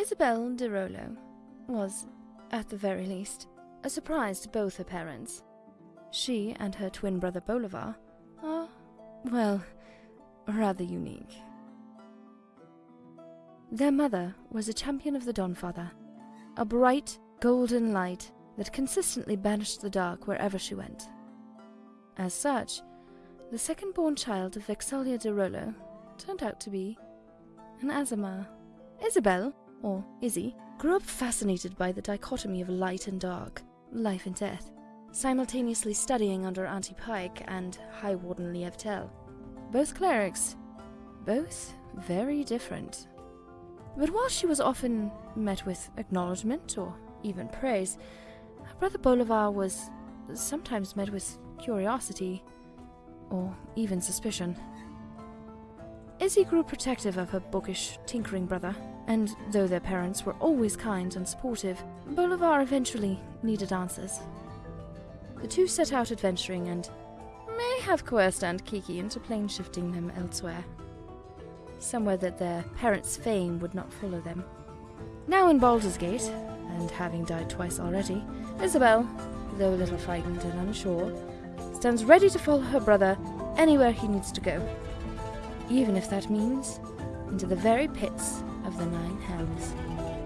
Isabel de Rolo was, at the very least, a surprise to both her parents. She and her twin brother Bolivar are, well, rather unique. Their mother was a champion of the Dawnfather, a bright, golden light that consistently banished the dark wherever she went. As such, the second born child of Vex'ahlia de Rolo turned out to be an Aasimar. Isabel, or Izzy, grew up fascinated by the dichotomy of light and dark, life and death, simultaneously studying under Auntie Pike and High Warden Lievtel. Both clerics, both very different. But while she was often met with acknowledgement or even praise, her brother Bolivar was sometimes met with curiosity or even suspicion. Izzy grew protective of her bookish, tinkering brother, and though their parents were always kind and supportive, Bolivar eventually needed answers. The two set out adventuring and may have coerced Aunt Kiki into plane shifting them elsewhere. Somewhere that their parents' fame would not follow them. Now in Baldur's Gate, and having died twice already, Isabel, though a little frightened and unsure, stands ready to follow her brother anywhere he needs to go, even if that means into the very pits of the Nine Hells.